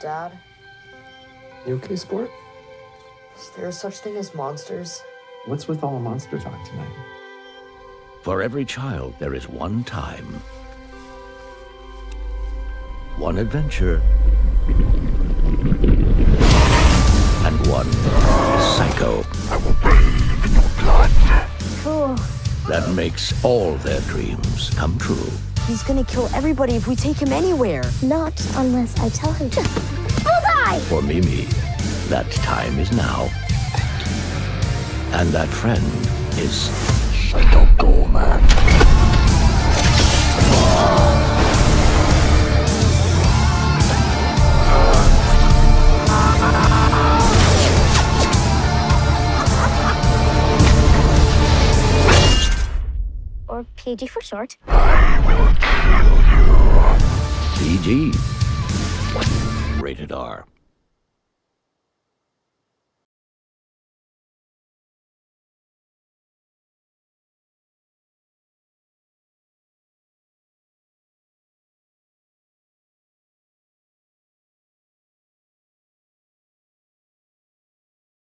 Dad, You okay, sport? is there such thing as monsters? What's with all the monster talk tonight? For every child, there is one time, one adventure, and one psycho I will bathe in your blood. Cool. that makes all their dreams come true. He's gonna kill everybody if we take him anywhere. Not unless I tell him to. Bullseye! For Mimi, that time is now. And that friend is Psycho Or PG for short. I will kill you. PG. Rated R.